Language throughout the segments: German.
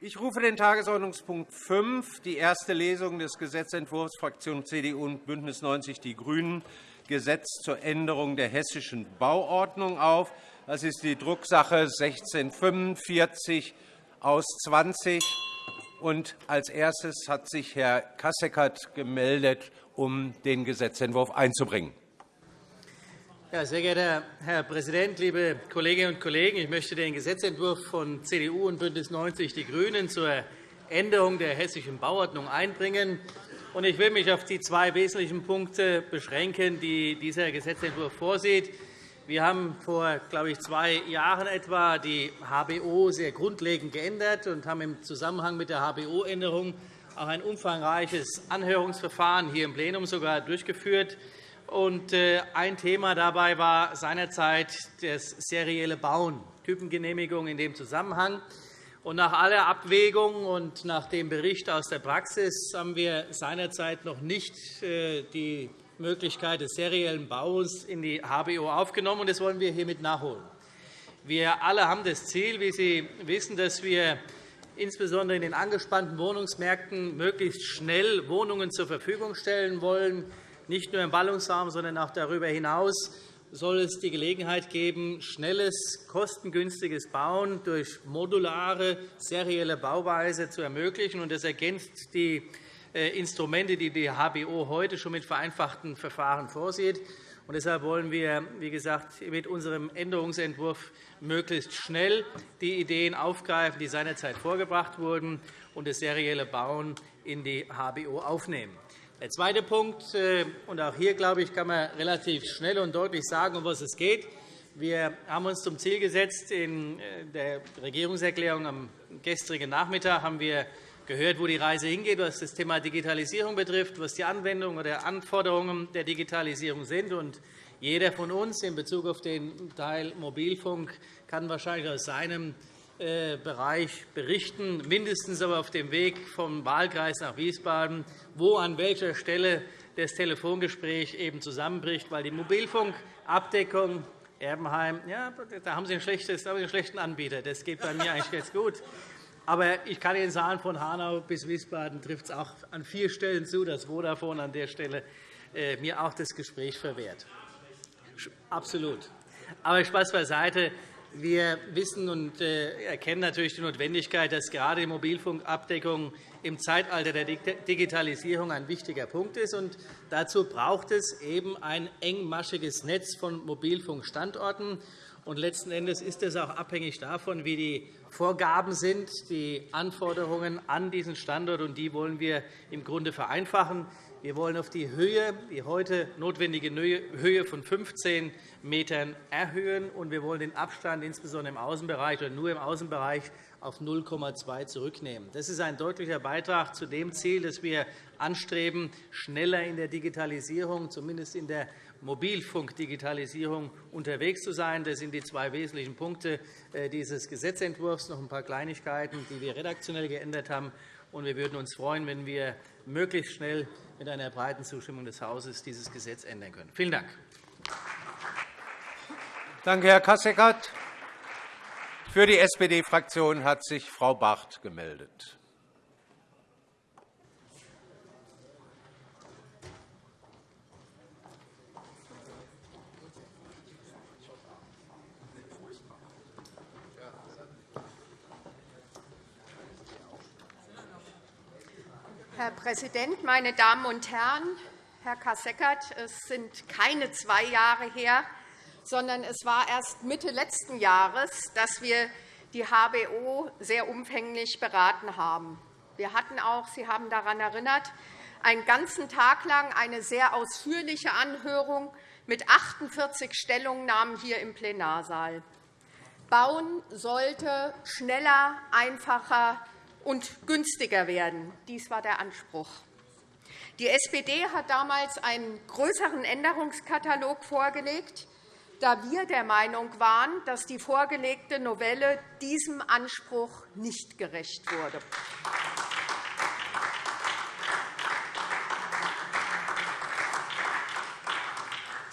Ich rufe den Tagesordnungspunkt 5, die erste Lesung des Gesetzentwurfs Fraktion CDU und BÜNDNIS 90 die GRÜNEN, Gesetz zur Änderung der hessischen Bauordnung auf. Das ist die Drucksache 1645 aus 20. Und als erstes hat sich Herr Kasseckert gemeldet, um den Gesetzentwurf einzubringen. Ja, sehr geehrter Herr Präsident, liebe Kolleginnen und Kollegen! Ich möchte den Gesetzentwurf von CDU und BÜNDNIS 90 die GRÜNEN zur Änderung der hessischen Bauordnung einbringen. Ich will mich auf die zwei wesentlichen Punkte beschränken, die dieser Gesetzentwurf vorsieht. Wir haben vor glaube ich, zwei Jahren etwa die HBO sehr grundlegend geändert und haben im Zusammenhang mit der HBO-Änderung auch ein umfangreiches Anhörungsverfahren hier im Plenum sogar durchgeführt. Äh, ein Thema dabei war seinerzeit das serielle Bauen, Typengenehmigung in dem Zusammenhang. nach aller Abwägung und nach dem Bericht aus der Praxis haben wir seinerzeit noch nicht äh, die Möglichkeit des seriellen Baus in die HBO aufgenommen. Das wollen wir hiermit nachholen. Wir alle haben das Ziel, wie Sie wissen, dass wir insbesondere in den angespannten Wohnungsmärkten möglichst schnell Wohnungen zur Verfügung stellen wollen, nicht nur im Ballungsraum, sondern auch darüber hinaus soll es die Gelegenheit geben, schnelles, kostengünstiges Bauen durch modulare, serielle Bauweise zu ermöglichen. Das ergänzt die äh, Instrumente, die die HBO heute schon mit vereinfachten Verfahren vorsieht. deshalb wollen wir, wie gesagt, mit unserem Änderungsentwurf möglichst schnell die Ideen aufgreifen, die seinerzeit vorgebracht wurden, und das serielle Bauen in die HBO aufnehmen. Der zweite Punkt, äh, und auch hier glaube ich, kann man relativ schnell und deutlich sagen, um was es geht. Wir haben uns zum Ziel gesetzt, in äh, der Regierungserklärung am gestrigen Nachmittag haben wir gehört, wo die Reise hingeht, was das Thema Digitalisierung betrifft, was die Anwendungen oder Anforderungen der Digitalisierung sind. Und jeder von uns in Bezug auf den Teil Mobilfunk kann wahrscheinlich aus seinem Bereich berichten, mindestens aber auf dem Weg vom Wahlkreis nach Wiesbaden, wo an welcher Stelle das Telefongespräch eben zusammenbricht, weil die Mobilfunkabdeckung Erbenheim, ja, da haben Sie einen, schlechten Anbieter. Das geht bei mir eigentlich ganz gut. Aber ich kann Ihnen sagen, von Hanau bis Wiesbaden trifft es auch an vier Stellen zu, dass Vodafone an der Stelle äh, mir auch das Gespräch verwehrt. Absolut. Aber Spaß beiseite. Wir wissen und äh, erkennen natürlich die Notwendigkeit, dass gerade die Mobilfunkabdeckung im Zeitalter der Digitalisierung ein wichtiger Punkt ist. dazu braucht es eben ein engmaschiges Netz von Mobilfunkstandorten. letzten Endes ist es auch abhängig davon, wie die Vorgaben sind, die Anforderungen an diesen Standort. Und die wollen wir im Grunde vereinfachen. Wir wollen auf die Höhe, die heute notwendige Höhe von 15 m erhöhen, und wir wollen den Abstand insbesondere im Außenbereich oder nur im Außenbereich auf 0,2 zurücknehmen. Das ist ein deutlicher Beitrag zu dem Ziel, das wir anstreben, schneller in der Digitalisierung, zumindest in der Mobilfunkdigitalisierung unterwegs zu sein. Das sind die zwei wesentlichen Punkte äh, dieses Gesetzentwurfs. Noch ein paar Kleinigkeiten, die wir redaktionell geändert haben. Wir würden uns freuen, wenn wir möglichst schnell mit einer breiten Zustimmung des Hauses dieses Gesetz ändern können. Vielen Dank. Danke, Herr Kasseckert. Für die SPD-Fraktion hat sich Frau Barth gemeldet. Herr Präsident, meine Damen und Herren! Herr Kasseckert, es sind keine zwei Jahre her, sondern es war erst Mitte letzten Jahres, dass wir die HBO sehr umfänglich beraten haben. Wir hatten auch, Sie haben daran erinnert, einen ganzen Tag lang eine sehr ausführliche Anhörung mit 48 Stellungnahmen hier im Plenarsaal. Bauen sollte schneller, einfacher und günstiger werden. Dies war der Anspruch. Die SPD hat damals einen größeren Änderungskatalog vorgelegt, da wir der Meinung waren, dass die vorgelegte Novelle diesem Anspruch nicht gerecht wurde.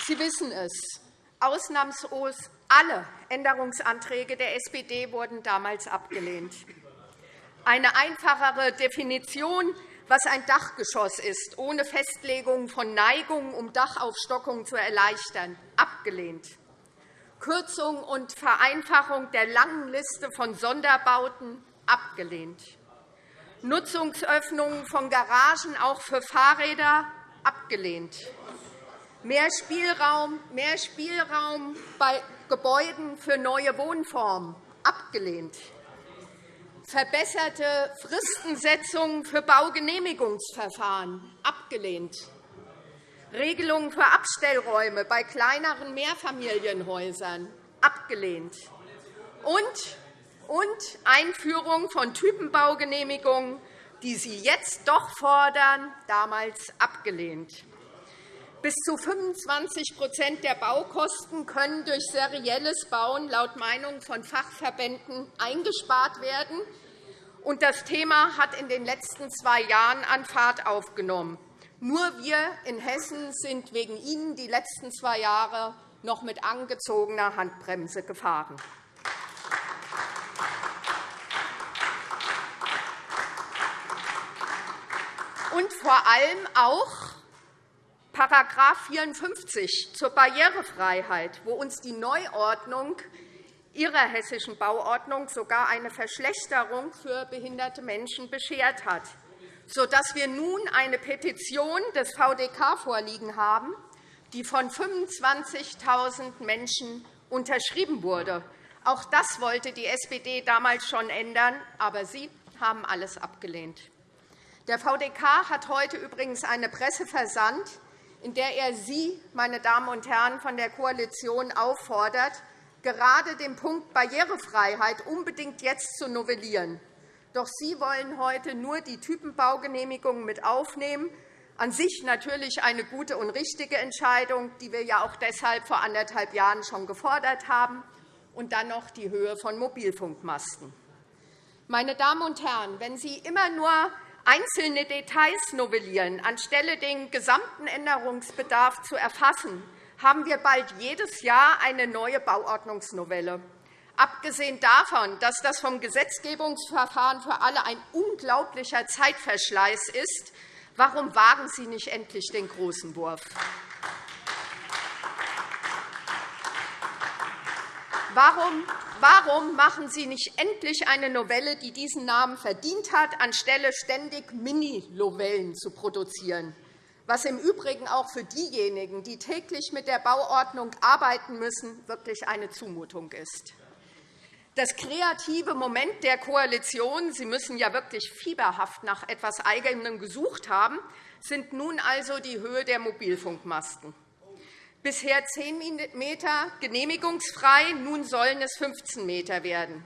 Sie wissen es. Ausnahmslos alle Änderungsanträge der SPD wurden damals abgelehnt. Eine einfachere Definition, was ein Dachgeschoss ist, ohne Festlegung von Neigungen, um Dachaufstockung zu erleichtern, abgelehnt. Kürzung und Vereinfachung der langen Liste von Sonderbauten, abgelehnt. Nutzungsöffnungen von Garagen auch für Fahrräder, abgelehnt. Mehr Spielraum, mehr Spielraum bei Gebäuden für neue Wohnformen, abgelehnt verbesserte Fristensetzung für Baugenehmigungsverfahren abgelehnt, Regelungen für Abstellräume bei kleineren Mehrfamilienhäusern abgelehnt und, und Einführung von Typenbaugenehmigungen, die Sie jetzt doch fordern, damals abgelehnt. Bis zu 25% der Baukosten können durch serielles Bauen laut Meinung von Fachverbänden eingespart werden. Und das Thema hat in den letzten zwei Jahren an Fahrt aufgenommen. Nur wir in Hessen sind wegen Ihnen die letzten zwei Jahre noch mit angezogener Handbremse gefahren. Und vor allem auch § 54 zur Barrierefreiheit, wo uns die Neuordnung Ihrer hessischen Bauordnung sogar eine Verschlechterung für behinderte Menschen beschert hat, sodass wir nun eine Petition des VDK vorliegen haben, die von 25.000 Menschen unterschrieben wurde. Auch das wollte die SPD damals schon ändern, aber Sie haben alles abgelehnt. Der VDK hat heute übrigens eine Presse versandt, in der er Sie, meine Damen und Herren von der Koalition, auffordert, gerade den Punkt Barrierefreiheit unbedingt jetzt zu novellieren. Doch Sie wollen heute nur die Typenbaugenehmigungen mit aufnehmen. An sich natürlich eine gute und richtige Entscheidung, die wir ja auch deshalb vor anderthalb Jahren schon gefordert haben, und dann noch die Höhe von Mobilfunkmasten. Meine Damen und Herren, wenn Sie immer nur einzelne Details novellieren, anstelle den gesamten Änderungsbedarf zu erfassen, haben wir bald jedes Jahr eine neue Bauordnungsnovelle. Abgesehen davon, dass das vom Gesetzgebungsverfahren für alle ein unglaublicher Zeitverschleiß ist, warum wagen Sie nicht endlich den großen Wurf? Warum, warum machen Sie nicht endlich eine Novelle, die diesen Namen verdient hat, anstelle ständig Mini-Novellen zu produzieren? was im Übrigen auch für diejenigen, die täglich mit der Bauordnung arbeiten müssen, wirklich eine Zumutung ist. Das kreative Moment der Koalition, Sie müssen ja wirklich fieberhaft nach etwas Eigenem gesucht haben, sind nun also die Höhe der Mobilfunkmasten bisher 10 m genehmigungsfrei, nun sollen es 15 m werden.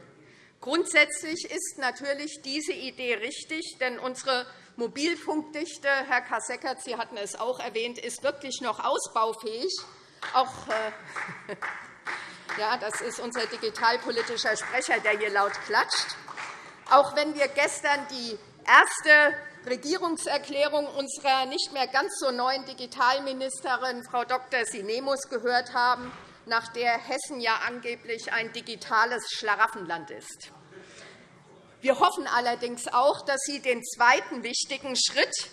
Grundsätzlich ist natürlich diese Idee richtig, denn unsere Mobilfunkdichte, Herr Kasseckert, Sie hatten es auch erwähnt, ist wirklich noch ausbaufähig. Auch, äh, ja, das ist unser digitalpolitischer Sprecher, der hier laut klatscht. Auch wenn wir gestern die erste Regierungserklärung unserer nicht mehr ganz so neuen Digitalministerin, Frau Dr. Sinemus, gehört haben, nach der Hessen ja angeblich ein digitales Schlaraffenland ist. Wir hoffen allerdings auch, dass Sie den zweiten wichtigen Schritt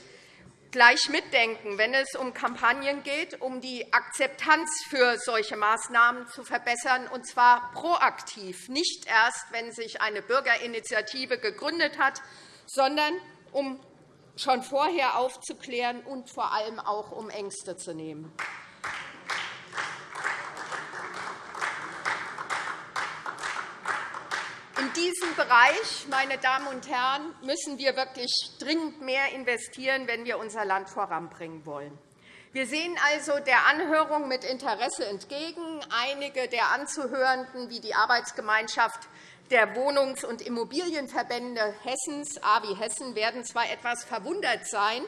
gleich mitdenken, wenn es um Kampagnen geht, um die Akzeptanz für solche Maßnahmen zu verbessern, und zwar proaktiv, nicht erst, wenn sich eine Bürgerinitiative gegründet hat, sondern um schon vorher aufzuklären und vor allem auch um Ängste zu nehmen. In diesem Bereich, meine Damen und Herren, müssen wir wirklich dringend mehr investieren, wenn wir unser Land voranbringen wollen. Wir sehen also der Anhörung mit Interesse entgegen. Einige der Anzuhörenden, wie die Arbeitsgemeinschaft der Wohnungs- und Immobilienverbände Hessens, AWI Hessen, werden zwar etwas verwundert sein,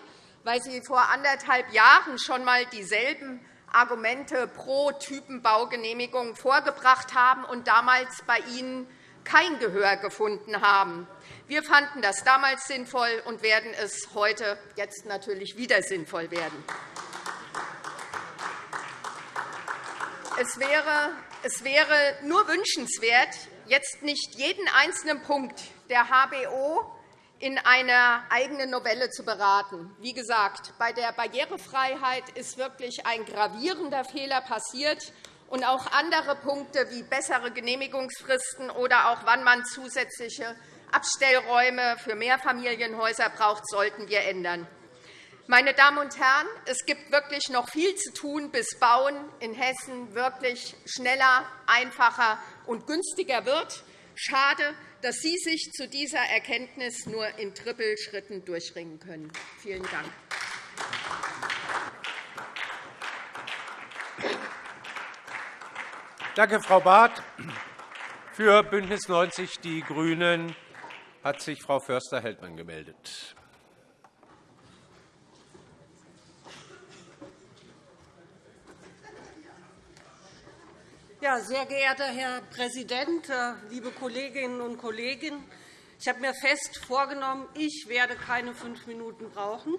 weil sie vor anderthalb Jahren schon einmal dieselben Argumente pro Typenbaugenehmigung vorgebracht haben und damals bei Ihnen kein Gehör gefunden haben. Wir fanden das damals sinnvoll und werden es heute jetzt natürlich wieder sinnvoll werden. Es wäre, es wäre nur wünschenswert, jetzt nicht jeden einzelnen Punkt der HBO in einer eigenen Novelle zu beraten. Wie gesagt, bei der Barrierefreiheit ist wirklich ein gravierender Fehler passiert. Und auch andere Punkte wie bessere Genehmigungsfristen oder auch wann man zusätzliche Abstellräume für Mehrfamilienhäuser braucht, sollten wir ändern. Meine Damen und Herren, es gibt wirklich noch viel zu tun, bis Bauen in Hessen wirklich schneller, einfacher und günstiger wird. Schade, dass Sie sich zu dieser Erkenntnis nur in Trippelschritten durchringen können. Vielen Dank. Danke, Frau Barth. Für BÜNDNIS 90 die GRÜNEN hat sich Frau Förster-Heldmann gemeldet. Ja, sehr geehrter Herr Präsident, äh, liebe Kolleginnen und Kollegen! Ich habe mir fest vorgenommen, ich werde keine fünf Minuten brauchen.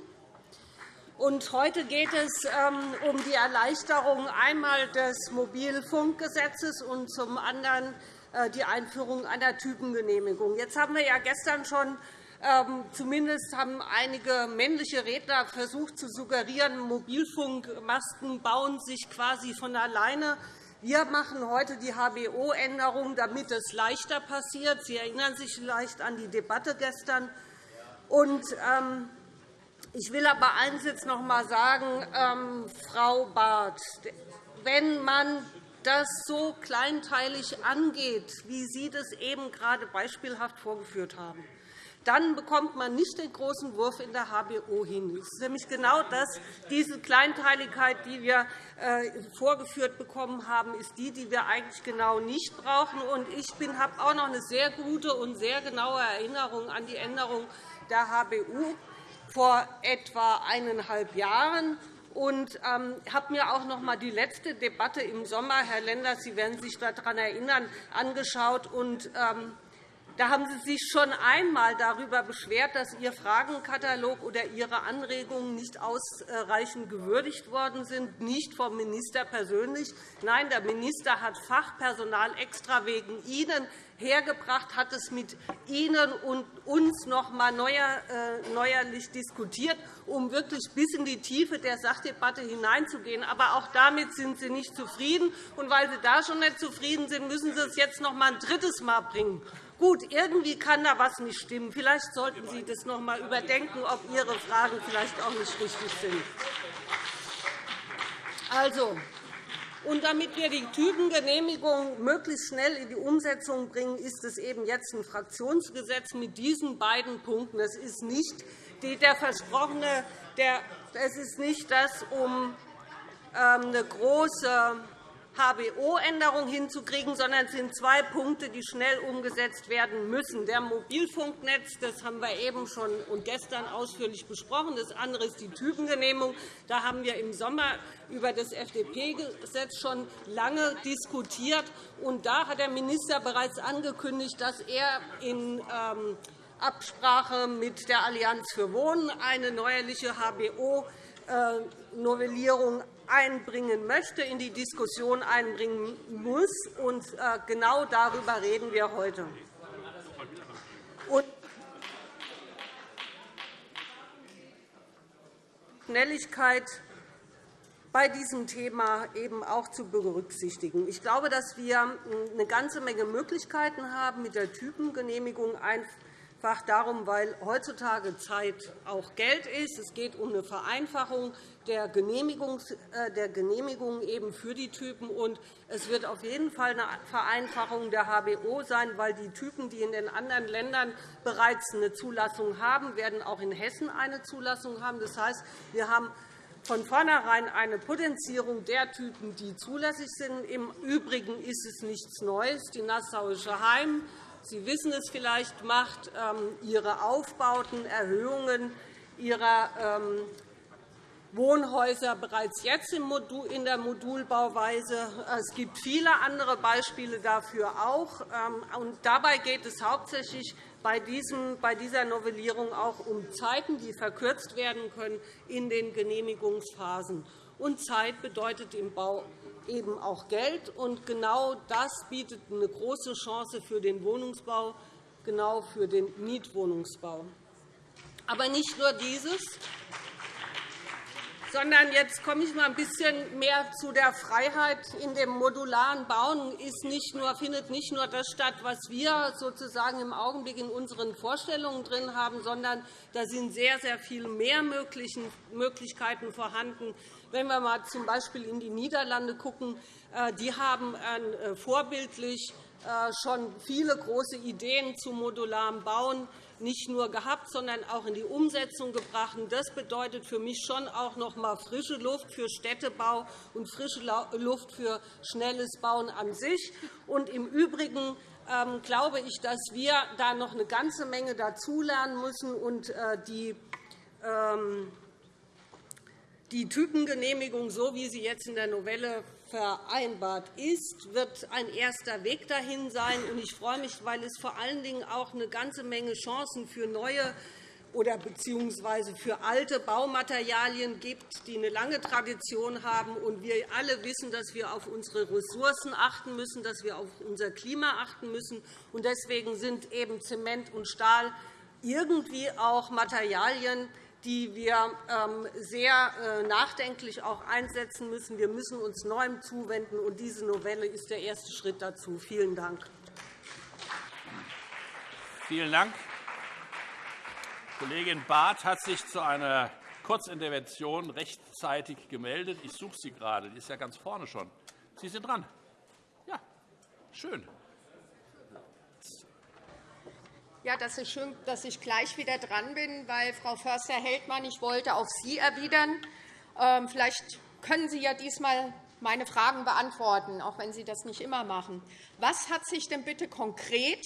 Heute geht es ähm, um die Erleichterung einmal des Mobilfunkgesetzes und zum anderen äh, die Einführung einer Typengenehmigung. Jetzt haben wir ja gestern schon ähm, Zumindest haben einige männliche Redner versucht zu suggerieren, Mobilfunkmasten bauen sich quasi von alleine wir machen heute die HBO-Änderung, damit es leichter passiert. Sie erinnern sich vielleicht an die Debatte gestern. Und, ähm, ich will aber eines jetzt noch einmal sagen, ähm, Frau Barth. Wenn man das so kleinteilig angeht, wie Sie das eben gerade beispielhaft vorgeführt haben, dann bekommt man nicht den großen Wurf in der HBO hin. Es ist nämlich genau das, diese Kleinteiligkeit, die wir äh, vorgeführt bekommen haben, ist die, die wir eigentlich genau nicht brauchen. Ich habe auch noch eine sehr gute und sehr genaue Erinnerung an die Änderung der HBU vor etwa eineinhalb Jahren und ähm, habe mir auch noch einmal die letzte Debatte im Sommer, Herr Lenders, Sie werden sich daran erinnern, angeschaut. Und, ähm, da haben Sie sich schon einmal darüber beschwert, dass Ihr Fragenkatalog oder Ihre Anregungen nicht ausreichend gewürdigt worden sind, nicht vom Minister persönlich. Nein, der Minister hat Fachpersonal extra wegen Ihnen hergebracht, hat es mit Ihnen und uns noch einmal äh, neuerlich diskutiert, um wirklich bis in die Tiefe der Sachdebatte hineinzugehen. Aber auch damit sind Sie nicht zufrieden. Und weil Sie da schon nicht zufrieden sind, müssen Sie es jetzt noch einmal ein drittes Mal bringen. Gut, irgendwie kann da etwas nicht stimmen. Vielleicht sollten Sie das noch einmal überdenken, ob Ihre Fragen vielleicht auch nicht richtig sind. Also, und damit wir die Typengenehmigung möglichst schnell in die Umsetzung bringen, ist es eben jetzt ein Fraktionsgesetz mit diesen beiden Punkten. Es ist nicht der versprochene, der, es ist nicht das, um ähm, eine große HBO-Änderung hinzukriegen, sondern es sind zwei Punkte, die schnell umgesetzt werden müssen. Der Mobilfunknetz, das haben wir eben schon und gestern ausführlich besprochen. Das andere ist die Typengenehmigung. Da haben wir im Sommer über das FDP-Gesetz schon lange diskutiert. Und da hat der Minister bereits angekündigt, dass er in ähm, Absprache mit der Allianz für Wohnen eine neuerliche HBO-Novellierung einbringen möchte, in die Diskussion einbringen muss. Und äh, genau darüber reden wir heute. Schnelligkeit bei diesem Thema eben auch zu berücksichtigen. Ich glaube, dass wir eine ganze Menge Möglichkeiten haben, mit der Typengenehmigung einfach darum, weil heutzutage Zeit auch Geld ist. Es geht um eine Vereinfachung der Genehmigung, äh, der Genehmigung eben für die Typen. Und es wird auf jeden Fall eine Vereinfachung der HBO sein, weil die Typen, die in den anderen Ländern bereits eine Zulassung haben, werden auch in Hessen eine Zulassung haben. Das heißt, wir haben von vornherein eine Potenzierung der Typen, die zulässig sind. Im Übrigen ist es nichts Neues. Die Nassauische Heim, Sie wissen es vielleicht, macht ähm, ihre Aufbauten, Erhöhungen ihrer ähm, Wohnhäuser bereits jetzt in der Modulbauweise. Es gibt viele andere Beispiele dafür auch. Ähm, dabei geht es hauptsächlich bei dieser Novellierung auch um Zeiten, die verkürzt werden können in den Genehmigungsphasen. Und Zeit bedeutet im Bau eben auch Geld. Und genau das bietet eine große Chance für den Wohnungsbau, genau für den Mietwohnungsbau. Aber nicht nur dieses, sondern jetzt komme ich mal ein bisschen mehr zu der Freiheit in dem modularen Bauen. Ist nicht nur, findet nicht nur das statt, was wir sozusagen im Augenblick in unseren Vorstellungen drin haben, sondern da sind sehr, sehr viele mehr Möglichkeiten vorhanden. Wenn wir mal z. B. in die Niederlande schauen, äh, die haben äh, vorbildlich äh, schon viele große Ideen zu modularem Bauen nicht nur gehabt, sondern auch in die Umsetzung gebracht. Das bedeutet für mich schon auch noch einmal frische Luft für Städtebau und frische Luft für schnelles Bauen an sich. Und Im Übrigen ähm, glaube ich, dass wir da noch eine ganze Menge dazulernen müssen und die ähm, die Typengenehmigung, so wie sie jetzt in der Novelle vereinbart ist, wird ein erster Weg dahin sein. Ich freue mich, weil es vor allen Dingen auch eine ganze Menge Chancen für neue oder beziehungsweise für alte Baumaterialien gibt, die eine lange Tradition haben. Und wir alle wissen, dass wir auf unsere Ressourcen achten müssen, dass wir auf unser Klima achten müssen. Und deswegen sind eben Zement und Stahl irgendwie auch Materialien, die wir ähm, sehr äh, nachdenklich auch einsetzen müssen. Wir müssen uns Neuem zuwenden, und diese Novelle ist der erste Schritt dazu. Vielen Dank. Vielen Dank. Kollegin Barth hat sich zu einer Kurzintervention rechtzeitig gemeldet. Ich suche sie gerade. Die ist ja ganz vorne schon. Sie sind dran. Ja, schön. Ja, das ist schön, dass ich gleich wieder dran bin, weil Frau Förster-Heldmann, ich wollte auf Sie erwidern. Ähm, vielleicht können Sie ja diesmal meine Fragen beantworten, auch wenn Sie das nicht immer machen. Was hat sich denn bitte konkret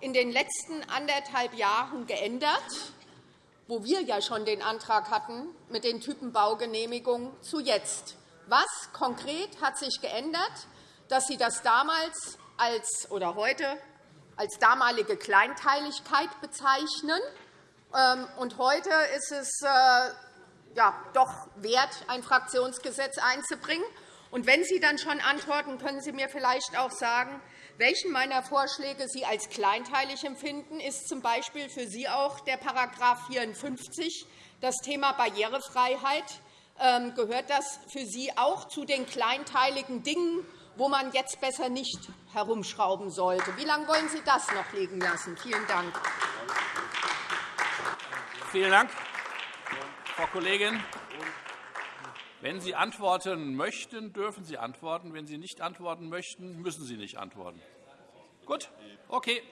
in den letzten anderthalb Jahren geändert, wo wir ja schon den Antrag hatten mit den Typenbaugenehmigungen zu jetzt? Was konkret hat sich geändert, dass Sie das damals als, oder heute als damalige Kleinteiligkeit bezeichnen. Ähm, und heute ist es äh, ja, doch wert, ein Fraktionsgesetz einzubringen. Und wenn Sie dann schon antworten, können Sie mir vielleicht auch sagen, welchen meiner Vorschläge Sie als kleinteilig empfinden. Ist z. B. für Sie auch der § 54, das Thema Barrierefreiheit? Ähm, gehört das für Sie auch zu den kleinteiligen Dingen, wo man jetzt besser nicht herumschrauben sollte. Wie lange wollen Sie das noch liegen lassen? Vielen Dank. Vielen Dank, Frau Kollegin. Wenn Sie antworten möchten, dürfen Sie antworten. Wenn Sie nicht antworten möchten, müssen Sie nicht antworten. Gut, okay.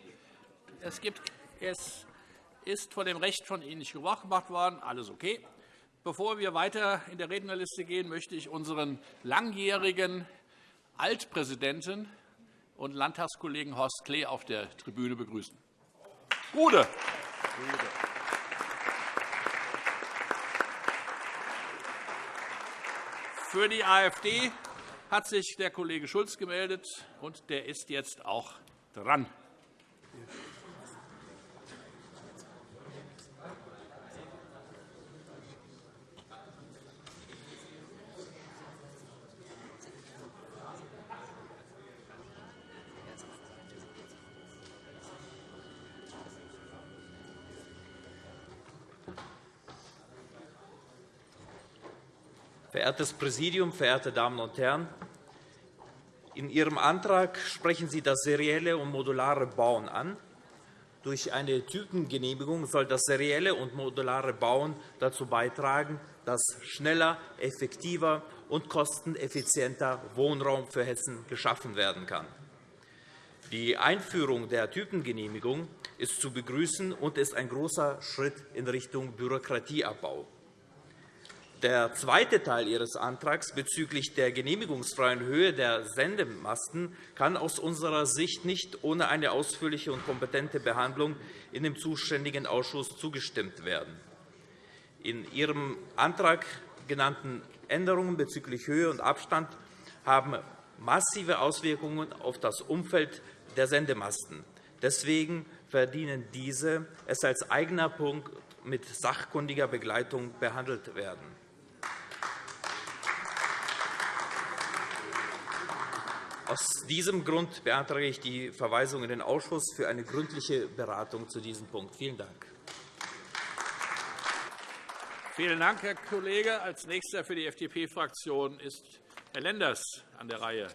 Es, gibt, es ist von dem Recht von Ihnen nicht Gebrauch gemacht worden. Alles okay. Bevor wir weiter in der Rednerliste gehen, möchte ich unseren langjährigen Altpräsidenten und Landtagskollegen Horst Klee auf der Tribüne begrüßen. Gude. Für die AfD hat sich der Kollege Schulz gemeldet, und der ist jetzt auch dran. Verehrtes Präsidium, verehrte Damen und Herren! In Ihrem Antrag sprechen Sie das serielle und modulare Bauen an. Durch eine Typengenehmigung soll das serielle und modulare Bauen dazu beitragen, dass schneller, effektiver und kosteneffizienter Wohnraum für Hessen geschaffen werden kann. Die Einführung der Typengenehmigung ist zu begrüßen und ist ein großer Schritt in Richtung Bürokratieabbau. Der zweite Teil Ihres Antrags bezüglich der genehmigungsfreien Höhe der Sendemasten kann aus unserer Sicht nicht ohne eine ausführliche und kompetente Behandlung in dem zuständigen Ausschuss zugestimmt werden. In Ihrem Antrag genannten Änderungen bezüglich Höhe und Abstand haben massive Auswirkungen auf das Umfeld der Sendemasten. Deswegen verdienen diese, es als eigener Punkt mit sachkundiger Begleitung behandelt werden. Aus diesem Grund beantrage ich die Verweisung in den Ausschuss für eine gründliche Beratung zu diesem Punkt. Vielen Dank. Vielen Dank, Herr Kollege. Als nächster für die FDP-Fraktion ist Herr Lenders an der Reihe.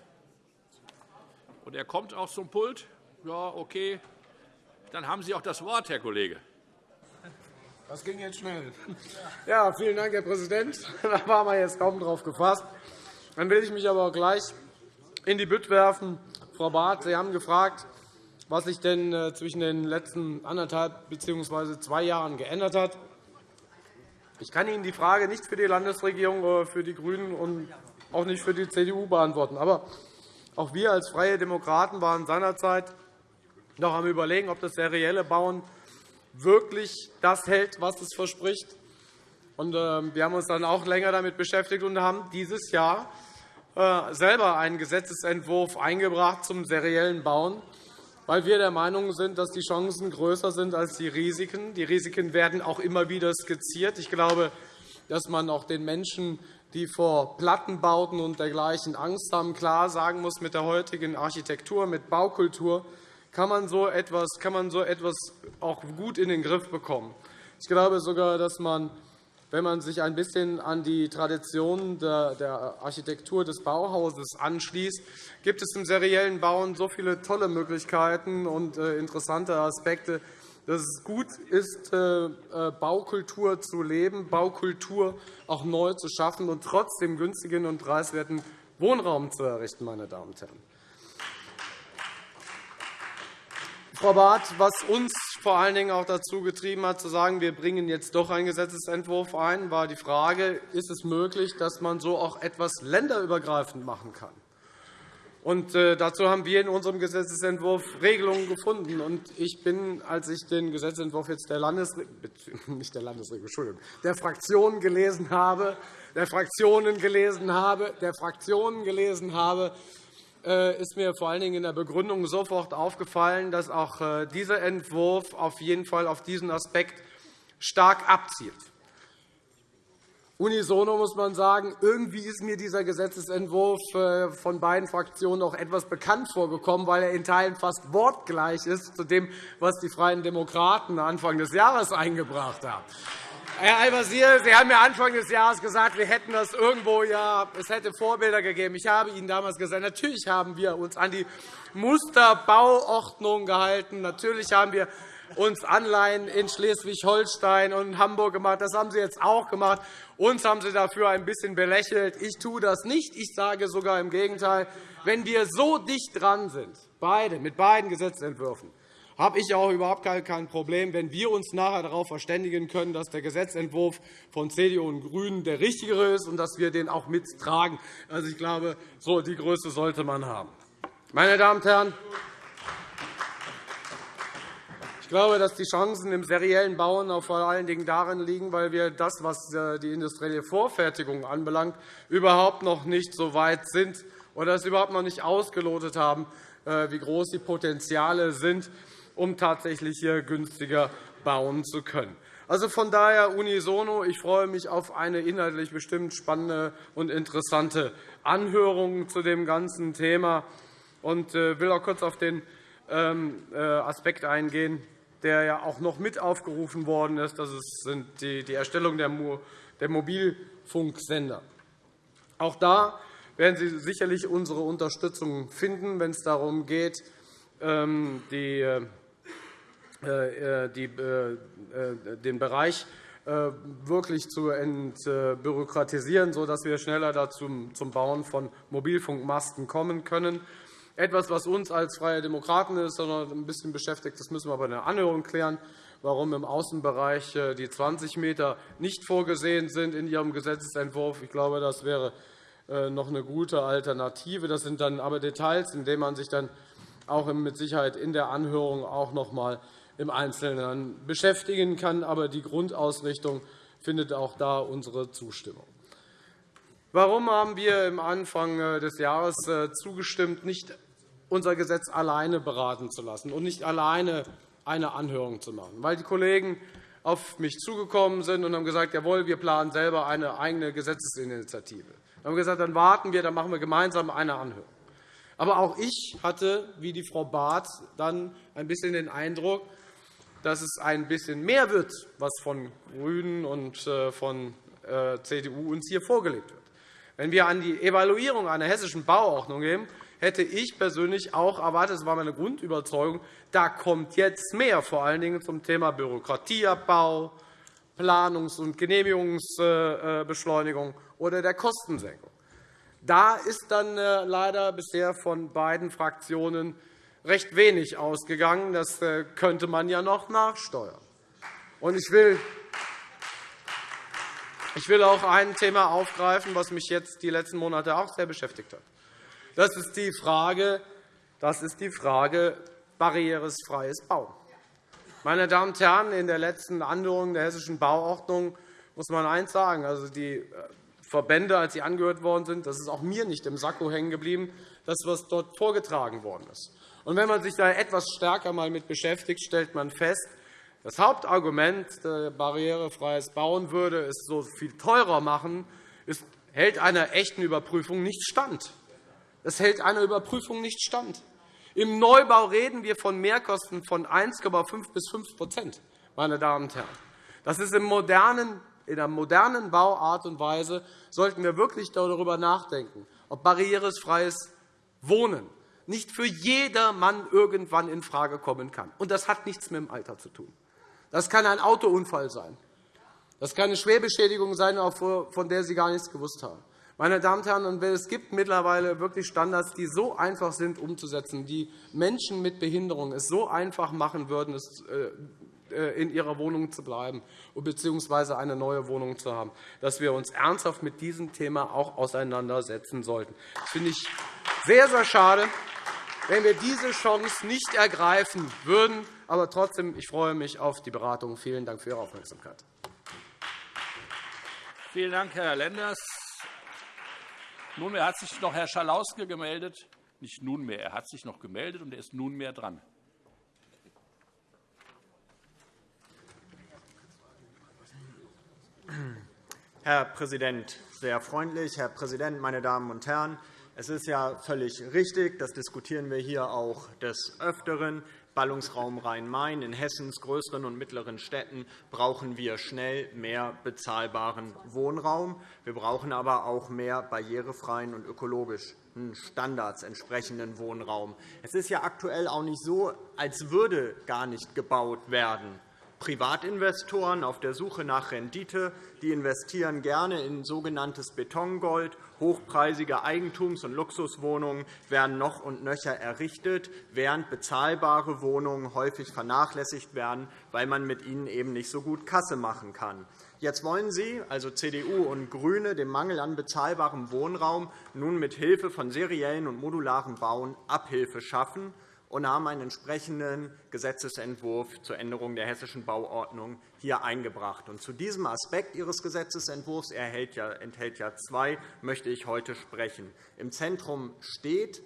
Und er kommt auch zum Pult. Ja, okay. Dann haben Sie auch das Wort, Herr Kollege. Das ging jetzt schnell. Ja, vielen Dank, Herr Präsident. Da waren wir jetzt kaum drauf gefasst. Dann will ich mich aber auch gleich in die Bütt werfen. Frau Barth, Sie haben gefragt, was sich denn äh, zwischen den letzten anderthalb bzw. zwei Jahren geändert hat. Ich kann Ihnen die Frage nicht für die Landesregierung oder für die GRÜNEN und auch nicht für die CDU beantworten. Aber auch wir als Freie Demokraten waren seinerzeit noch am Überlegen, ob das serielle Bauen wirklich das hält, was es verspricht. Und, äh, wir haben uns dann auch länger damit beschäftigt und haben dieses Jahr äh, selber einen Gesetzentwurf eingebracht zum seriellen Bauen, weil wir der Meinung sind, dass die Chancen größer sind als die Risiken. Die Risiken werden auch immer wieder skizziert. Ich glaube, dass man auch den Menschen, die vor Plattenbauten und dergleichen Angst haben, klar sagen muss, mit der heutigen Architektur, mit Baukultur kann man so etwas, kann man so etwas auch gut in den Griff bekommen. Ich glaube sogar, dass man wenn man sich ein bisschen an die Tradition der Architektur des Bauhauses anschließt, gibt es im seriellen Bauen so viele tolle Möglichkeiten und äh, interessante Aspekte, dass es gut ist, äh, äh, Baukultur zu leben, Baukultur auch neu zu schaffen und trotzdem günstigen und preiswerten Wohnraum zu errichten. Meine Damen und Herren. Frau Barth, was uns vor allen Dingen auch dazu getrieben hat, zu sagen, wir bringen jetzt doch einen Gesetzentwurf ein, war die Frage, ist es möglich, dass man so auch etwas länderübergreifend machen kann. Und äh, dazu haben wir in unserem Gesetzentwurf Regelungen gefunden. Und ich bin, als ich den Gesetzentwurf jetzt der Landesregierung, nicht der Landesregierung, Entschuldigung, der Fraktionen gelesen habe, der Fraktionen gelesen habe, der Fraktionen gelesen habe, ist mir vor allen Dingen in der Begründung sofort aufgefallen, dass auch äh, dieser Entwurf auf jeden Fall auf diesen Aspekt stark abzielt. Unisono muss man sagen, irgendwie ist mir dieser Gesetzentwurf äh, von beiden Fraktionen auch etwas bekannt vorgekommen, weil er in Teilen fast wortgleich ist zu dem, was die Freien Demokraten Anfang des Jahres eingebracht haben. Herr Al-Wazir, Sie haben ja Anfang des Jahres gesagt, wir hätten das irgendwo, ja, es hätte Vorbilder gegeben. Ich habe Ihnen damals gesagt, natürlich haben wir uns an die Musterbauordnung gehalten. Natürlich haben wir uns Anleihen in Schleswig-Holstein und Hamburg gemacht. Das haben Sie jetzt auch gemacht. Uns haben Sie dafür ein bisschen belächelt. Ich tue das nicht. Ich sage sogar im Gegenteil, wenn wir so dicht dran sind, beide, mit beiden Gesetzentwürfen, habe ich auch überhaupt kein Problem, wenn wir uns nachher darauf verständigen können, dass der Gesetzentwurf von CDU und GRÜNEN der richtigere ist und dass wir den auch mittragen. Also, ich glaube, so die Größe sollte man haben. Meine Damen und Herren, ich glaube, dass die Chancen im seriellen Bauen auch vor allen Dingen darin liegen, weil wir das, was äh, die industrielle Vorfertigung anbelangt, überhaupt noch nicht so weit sind oder es überhaupt noch nicht ausgelotet haben, äh, wie groß die Potenziale sind um tatsächlich hier günstiger bauen zu können. Also von daher unisono. Ich freue mich auf eine inhaltlich bestimmt spannende und interessante Anhörung zu dem ganzen Thema und äh, will auch kurz auf den ähm, äh, Aspekt eingehen, der ja auch noch mit aufgerufen worden ist. Das ist die Erstellung der Mobilfunksender. Auch da werden Sie sicherlich unsere Unterstützung finden, wenn es darum geht, ähm, die äh, den Bereich wirklich zu entbürokratisieren, sodass wir schneller zum Bauen von Mobilfunkmasten kommen können. Etwas, was uns als Freie Demokraten ist, sondern ein bisschen beschäftigt, das müssen wir bei der Anhörung klären, warum im Außenbereich die 20 m nicht vorgesehen sind in Ihrem Gesetzentwurf. Ich glaube, das wäre noch eine gute Alternative. Das sind dann aber Details, in denen man sich dann auch mit Sicherheit in der Anhörung auch noch einmal im Einzelnen beschäftigen kann. Aber die Grundausrichtung findet auch da unsere Zustimmung. Warum haben wir am Anfang äh, des Jahres äh, zugestimmt, nicht unser Gesetz alleine beraten zu lassen und nicht alleine eine Anhörung zu machen? Weil die Kollegen auf mich zugekommen sind und haben gesagt, jawohl, wir planen selber eine eigene Gesetzesinitiative. Wir haben gesagt, dann warten wir, dann machen wir gemeinsam eine Anhörung. Aber auch ich hatte, wie die Frau Barth, dann ein bisschen den Eindruck, dass es ein bisschen mehr wird, was von GRÜNEN und äh, von äh, CDU uns hier vorgelegt wird. Wenn wir an die Evaluierung einer hessischen Bauordnung gehen, hätte ich persönlich auch erwartet, das war meine Grundüberzeugung, da kommt jetzt mehr, vor allen Dingen zum Thema Bürokratieabbau, Planungs- und Genehmigungsbeschleunigung oder der Kostensenkung. Da ist dann leider bisher von beiden Fraktionen recht wenig ausgegangen. Das äh, könnte man ja noch nachsteuern. Ich will ich will auch ein Thema aufgreifen, das mich jetzt die letzten Monate auch sehr beschäftigt hat. Das ist die Frage, das ist die Frage barrierefreies Bauen. Meine Damen und Herren, in der letzten Anhörung der Hessischen Bauordnung muss man eines sagen. Also die äh, Verbände, als sie angehört worden sind, das ist auch mir nicht im Sakko hängen geblieben, das, was dort vorgetragen worden ist. Und wenn man sich da etwas stärker mal mit beschäftigt, stellt man fest, das Hauptargument, barrierefreies Bauen würde es so viel teurer machen, ist, hält einer echten Überprüfung nicht stand. Das hält einer Überprüfung nicht stand. Im Neubau reden wir von Mehrkosten von 1,5 bis 5% meine Damen und Herren. Das ist im modernen, in der modernen Bauart und Weise sollten wir wirklich darüber nachdenken, ob barrierefreies Wohnen nicht für jedermann irgendwann infrage kommen kann. Und das hat nichts mit dem Alter zu tun. Das kann ein Autounfall sein. Das kann eine Schwerbeschädigung sein, von der Sie gar nichts gewusst haben. Meine Damen und Herren, es gibt mittlerweile wirklich Standards, die so einfach sind umzusetzen, die Menschen mit Behinderung es so einfach machen würden, äh, in ihrer Wohnung zu bleiben bzw. eine neue Wohnung zu haben, dass wir uns ernsthaft mit diesem Thema auch auseinandersetzen sollten. Das finde ich sehr, sehr schade wenn wir diese Chance nicht ergreifen würden. Aber trotzdem, ich freue mich auf die Beratung. Vielen Dank für Ihre Aufmerksamkeit. Vielen Dank, Herr Lenders. Nunmehr hat sich noch Herr Schalauske gemeldet. Nicht nunmehr, er hat sich noch gemeldet, und er ist nunmehr dran. Herr Präsident, sehr freundlich. Herr Präsident, meine Damen und Herren! Es ist ja völlig richtig, das diskutieren wir hier auch des Öfteren. Ballungsraum Rhein-Main. In Hessens größeren und mittleren Städten brauchen wir schnell mehr bezahlbaren Wohnraum. Wir brauchen aber auch mehr barrierefreien und ökologischen Standards entsprechenden Wohnraum. Es ist ja aktuell auch nicht so, als würde gar nicht gebaut werden. Privatinvestoren auf der Suche nach Rendite die investieren gerne in sogenanntes Betongold. Hochpreisige Eigentums- und Luxuswohnungen werden noch und nöcher errichtet, während bezahlbare Wohnungen häufig vernachlässigt werden, weil man mit ihnen eben nicht so gut Kasse machen kann. Jetzt wollen Sie, also CDU und GRÜNE, dem Mangel an bezahlbarem Wohnraum nun mit Hilfe von seriellen und modularen Bauen Abhilfe schaffen und haben einen entsprechenden Gesetzentwurf zur Änderung der Hessischen Bauordnung hier eingebracht. Zu diesem Aspekt Ihres Gesetzentwurfs enthält ja zwei, möchte ich heute sprechen. Im Zentrum steht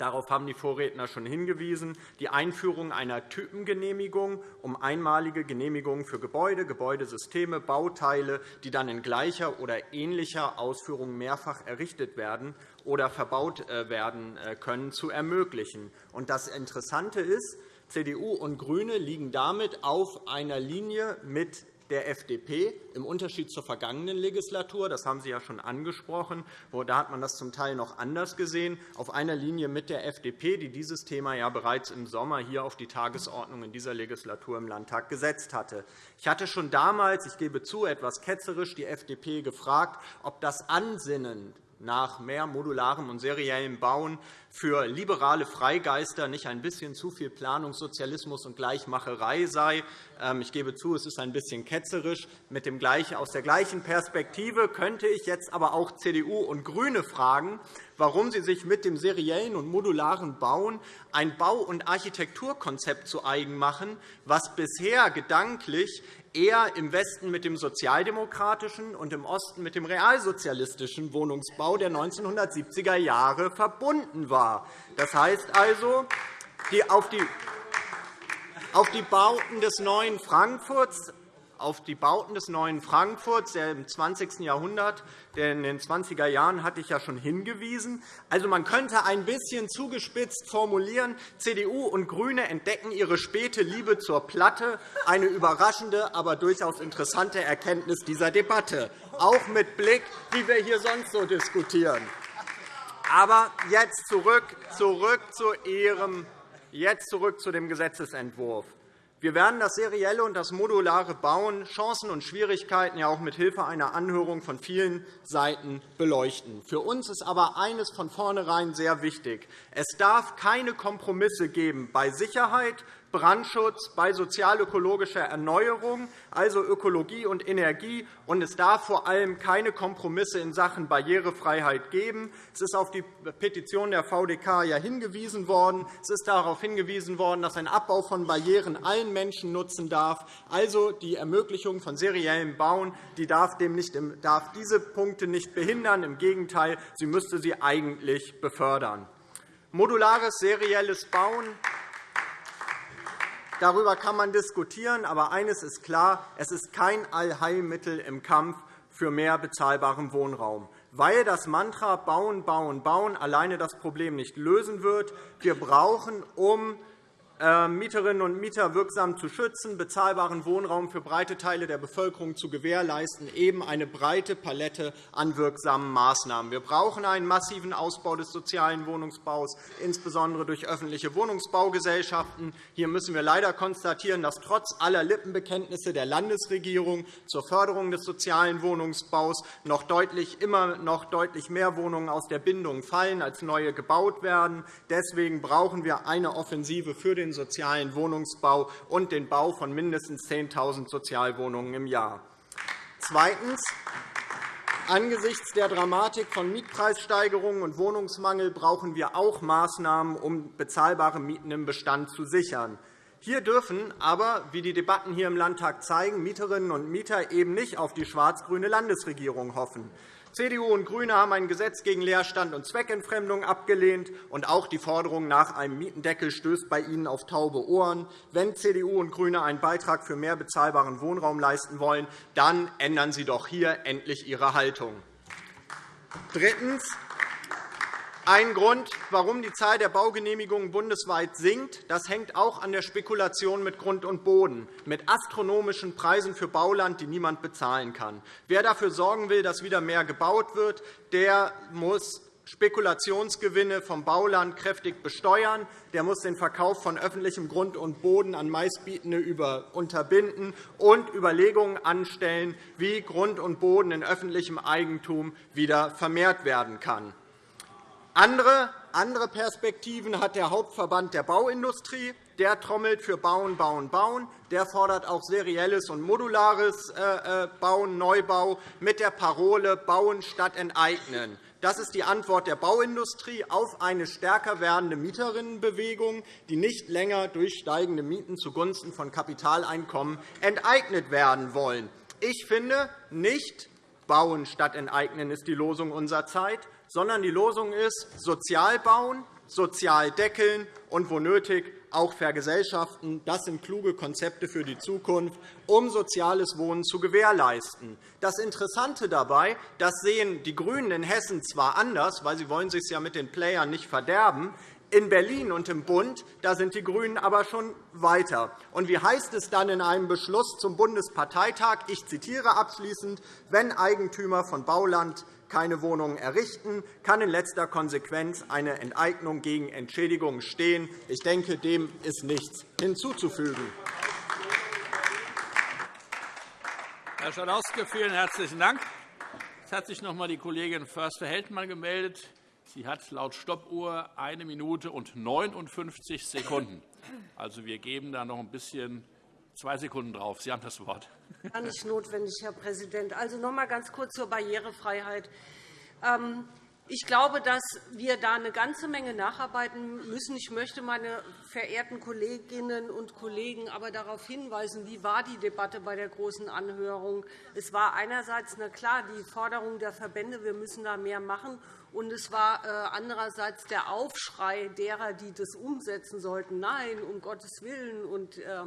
Darauf haben die Vorredner schon hingewiesen. Die Einführung einer Typengenehmigung um einmalige Genehmigungen für Gebäude, Gebäudesysteme, Bauteile, die dann in gleicher oder ähnlicher Ausführung mehrfach errichtet werden oder verbaut äh, werden äh, können, zu ermöglichen. Das Interessante ist, CDU und GRÜNE liegen damit auf einer Linie mit der FDP, im Unterschied zur vergangenen Legislatur, das haben Sie ja schon angesprochen, da hat man das zum Teil noch anders gesehen, auf einer Linie mit der FDP, die dieses Thema ja bereits im Sommer hier auf die Tagesordnung in dieser Legislatur im Landtag gesetzt hatte. Ich hatte schon damals, ich gebe zu, etwas ketzerisch die FDP gefragt, ob das Ansinnen nach mehr modularem und seriellem Bauen für liberale Freigeister nicht ein bisschen zu viel Planungssozialismus und Gleichmacherei sei. Ähm, ich gebe zu, es ist ein bisschen ketzerisch. Aus der gleichen Perspektive könnte ich jetzt aber auch CDU und GRÜNE fragen, warum sie sich mit dem seriellen und modularen Bauen ein Bau- und Architekturkonzept zu eigen machen, was bisher gedanklich eher im Westen mit dem sozialdemokratischen und im Osten mit dem realsozialistischen Wohnungsbau der 1970er Jahre verbunden war. Das heißt also, auf die Bauten des neuen Frankfurts auf die Bauten des neuen Frankfurts im 20. Jahrhundert. In den 20er Jahren hatte ich ja schon hingewiesen. Also, man könnte ein bisschen zugespitzt formulieren, CDU und GRÜNE entdecken ihre späte Liebe zur Platte, eine überraschende, aber durchaus interessante Erkenntnis dieser Debatte, auch mit Blick, wie wir hier sonst so diskutieren. Aber jetzt zurück, zurück zu Ihrem Jetzt zurück zu dem Gesetzentwurf. Wir werden das serielle und das modulare Bauen, Chancen und Schwierigkeiten ja auch mit Hilfe einer Anhörung von vielen Seiten beleuchten. Für uns ist aber eines von vornherein sehr wichtig. Es darf keine Kompromisse geben bei Sicherheit, Brandschutz, bei sozialökologischer Erneuerung, also Ökologie und Energie. Und es darf vor allem keine Kompromisse in Sachen Barrierefreiheit geben. Es ist auf die Petition der VDK ja hingewiesen worden. Es ist darauf hingewiesen worden, dass ein Abbau von Barrieren allen Menschen nutzen darf. Also die Ermöglichung von seriellem Bauen die darf, dem nicht, darf diese Punkte nicht behindern. Im Gegenteil, sie müsste sie eigentlich befördern. Modulares serielles Bauen Darüber kann man diskutieren, aber eines ist klar, es ist kein Allheilmittel im Kampf für mehr bezahlbaren Wohnraum, weil das Mantra Bauen, Bauen, Bauen alleine das Problem nicht lösen wird. Wir brauchen, um Mieterinnen und Mieter wirksam zu schützen, bezahlbaren Wohnraum für breite Teile der Bevölkerung zu gewährleisten, eben eine breite Palette an wirksamen Maßnahmen. Wir brauchen einen massiven Ausbau des sozialen Wohnungsbaus, insbesondere durch öffentliche Wohnungsbaugesellschaften. Hier müssen wir leider konstatieren, dass trotz aller Lippenbekenntnisse der Landesregierung zur Förderung des sozialen Wohnungsbaus noch deutlich, immer noch deutlich mehr Wohnungen aus der Bindung fallen, als neue gebaut werden. Deswegen brauchen wir eine Offensive für den den sozialen Wohnungsbau und den Bau von mindestens 10.000 Sozialwohnungen im Jahr. Zweitens. Angesichts der Dramatik von Mietpreissteigerungen und Wohnungsmangel brauchen wir auch Maßnahmen, um bezahlbare Mieten im Bestand zu sichern. Hier dürfen aber, wie die Debatten hier im Landtag zeigen, Mieterinnen und Mieter eben nicht auf die schwarz-grüne Landesregierung hoffen. CDU und GRÜNE haben ein Gesetz gegen Leerstand und Zweckentfremdung abgelehnt, und auch die Forderung nach einem Mietendeckel stößt bei Ihnen auf taube Ohren. Wenn CDU und GRÜNE einen Beitrag für mehr bezahlbaren Wohnraum leisten wollen, dann ändern Sie doch hier endlich Ihre Haltung. Drittens. Ein Grund, warum die Zahl der Baugenehmigungen bundesweit sinkt, das hängt auch an der Spekulation mit Grund und Boden, mit astronomischen Preisen für Bauland, die niemand bezahlen kann. Wer dafür sorgen will, dass wieder mehr gebaut wird, der muss Spekulationsgewinne vom Bauland kräftig besteuern. Der muss den Verkauf von öffentlichem Grund und Boden an Meistbietende unterbinden und Überlegungen anstellen, wie Grund und Boden in öffentlichem Eigentum wieder vermehrt werden kann. Andere, andere Perspektiven hat der Hauptverband der Bauindustrie. Der trommelt für Bauen, Bauen, Bauen. Der fordert auch serielles und modulares äh, äh, Bauen, Neubau mit der Parole Bauen statt Enteignen. Das ist die Antwort der Bauindustrie auf eine stärker werdende Mieterinnenbewegung, die nicht länger durch steigende Mieten zugunsten von Kapitaleinkommen enteignet werden wollen. Ich finde, nicht Bauen statt Enteignen ist die Losung unserer Zeit, sondern die Losung ist sozial bauen, sozial deckeln und wo nötig auch vergesellschaften. Das sind kluge Konzepte für die Zukunft, um soziales Wohnen zu gewährleisten. Das Interessante dabei, das sehen die GRÜNEN in Hessen zwar anders, weil sie wollen sich ja mit den Playern nicht verderben. In Berlin und im Bund da sind die GRÜNEN aber schon weiter. Und wie heißt es dann in einem Beschluss zum Bundesparteitag? Ich zitiere abschließend. Wenn Eigentümer von Bauland keine Wohnungen errichten, kann in letzter Konsequenz eine Enteignung gegen Entschädigung stehen. Ich denke, dem ist nichts hinzuzufügen. Herr Schalauske, vielen herzlichen Dank. Es hat sich noch einmal die Kollegin Förster-Heldmann gemeldet. Sie hat laut Stoppuhr eine Minute und 59 Sekunden. Also, wir geben da noch ein bisschen Zwei Sekunden drauf. Sie haben das Wort. Gar nicht notwendig, Herr Präsident. Also noch einmal ganz kurz zur Barrierefreiheit. Ähm, ich glaube, dass wir da eine ganze Menge nacharbeiten müssen. Ich möchte meine verehrten Kolleginnen und Kollegen aber darauf hinweisen, wie war die Debatte bei der Großen Anhörung. Es war einerseits na klar die Forderung der Verbände, wir müssen da mehr machen, und es war äh, andererseits der Aufschrei derer, die das umsetzen sollten. Nein, um Gottes Willen. Und, äh,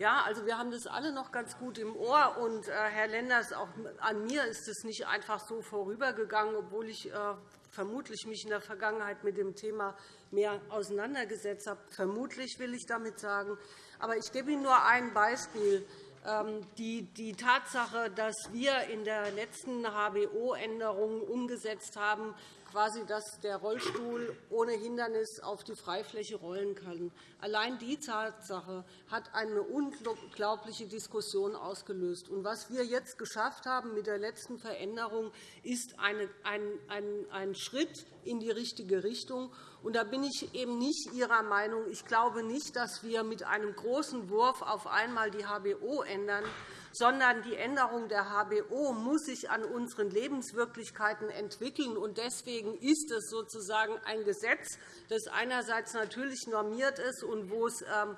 Ja, also wir haben das alle noch ganz gut im Ohr. Und, äh, Herr Lenders, auch an mir ist es nicht einfach so vorübergegangen, obwohl ich äh, vermutlich mich in der Vergangenheit mit dem Thema mehr auseinandergesetzt habe. Vermutlich will ich damit sagen. Aber ich gebe Ihnen nur ein Beispiel. Ähm, die Tatsache, dass wir in der letzten HBO-Änderung umgesetzt haben, quasi, dass der Rollstuhl ohne Hindernis auf die Freifläche rollen kann. Allein die Tatsache hat eine unglaubliche Diskussion ausgelöst. Und was wir jetzt geschafft haben mit der letzten Veränderung, ist ein, Schritt in die richtige Richtung. Und da bin ich eben nicht Ihrer Meinung. Ich glaube nicht, dass wir mit einem großen Wurf auf einmal die HBO ändern, sondern die Änderung der HBO muss sich an unseren Lebenswirklichkeiten entwickeln. Deswegen ist es sozusagen ein Gesetz, das einerseits natürlich normiert ist und wo es ähm,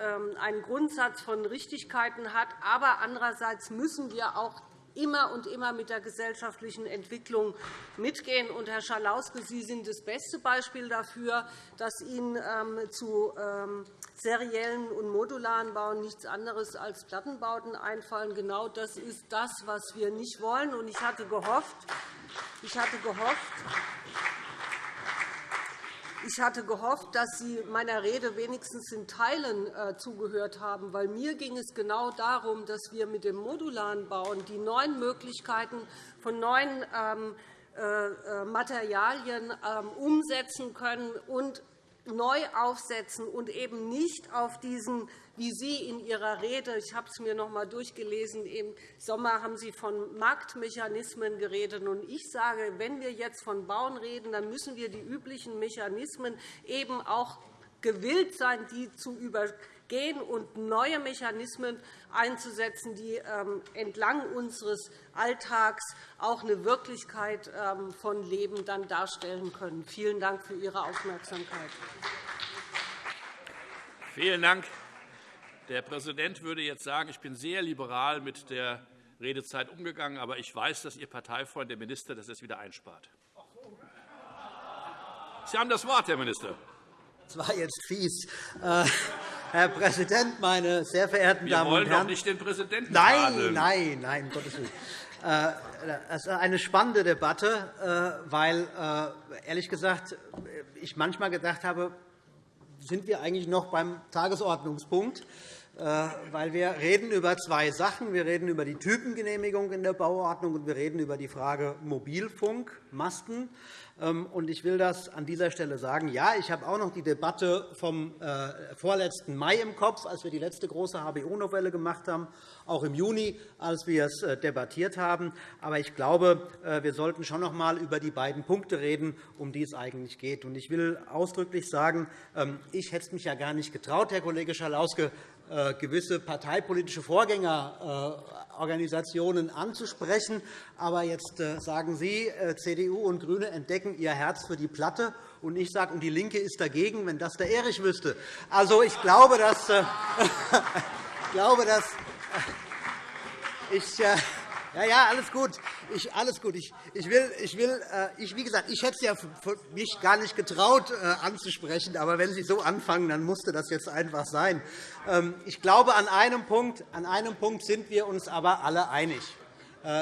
ähm, einen Grundsatz von Richtigkeiten hat. Aber andererseits müssen wir auch immer und immer mit der gesellschaftlichen Entwicklung mitgehen. Und, Herr Schalauske, Sie sind das beste Beispiel dafür, dass Ihnen ähm, zu ähm, seriellen und modularen Bauen nichts anderes als Plattenbauten einfallen. Genau das ist das, was wir nicht wollen. Ich hatte gehofft, ich hatte gehofft ich hatte gehofft, dass Sie meiner Rede wenigstens in Teilen äh, zugehört haben, weil mir ging es genau darum, dass wir mit dem modularen Bauen die neuen Möglichkeiten von neuen ähm, äh, äh, Materialien ähm, umsetzen können und neu aufsetzen und eben nicht auf diesen, wie Sie in Ihrer Rede, ich habe es mir noch einmal durchgelesen, im Sommer haben Sie von Marktmechanismen geredet. Und ich sage, wenn wir jetzt von Bauen reden, dann müssen wir die üblichen Mechanismen eben auch gewillt sein, die zu übergehen und neue Mechanismen einzusetzen, die ähm, entlang unseres Alltags auch eine Wirklichkeit ähm, von Leben dann darstellen können. Vielen Dank für Ihre Aufmerksamkeit. Vielen Dank. Der Präsident würde jetzt sagen, ich bin sehr liberal mit der Redezeit umgegangen, aber ich weiß, dass Ihr Parteifreund, der Minister, das jetzt wieder einspart. Sie haben das Wort, Herr Minister. Das war jetzt fies. Äh, Herr Präsident, meine sehr verehrten Wir Damen und Herren! Wir wollen doch nicht den Präsidenten Nein, tadeln. nein, nein, um Gottes Willen. Äh, es ist eine spannende Debatte, äh, weil, ehrlich gesagt, ich manchmal gedacht habe, sind wir eigentlich noch beim Tagesordnungspunkt weil wir reden über zwei Sachen. Wir reden über die Typengenehmigung in der Bauordnung, und wir reden über die Frage Mobilfunkmasten. Ähm, ich will das an dieser Stelle sagen. Ja, ich habe auch noch die Debatte vom äh, vorletzten Mai im Kopf, als wir die letzte große HBO-Novelle gemacht haben, auch im Juni, als wir es äh, debattiert haben. Aber ich glaube, äh, wir sollten schon noch einmal über die beiden Punkte reden, um die es eigentlich geht. Ich will ausdrücklich sagen, ähm, ich hätte es mich ja gar nicht getraut, Herr Kollege Schalauske, gewisse parteipolitische Vorgängerorganisationen anzusprechen. Aber jetzt sagen Sie, CDU und GRÜNE entdecken ihr Herz für die Platte, und ich sage, und die LINKE ist dagegen, wenn das der Erich wüsste. Also, ich glaube, dass, äh, ich glaube, dass äh, ich, äh, ja, ja, alles gut. Ich, alles gut. Ich, ich will, ich will, ich, wie gesagt, ich hätte es ja mich gar nicht getraut anzusprechen, aber wenn Sie so anfangen, dann musste das jetzt einfach sein. Ähm, ich glaube, an einem Punkt, an einem Punkt sind wir uns aber alle einig.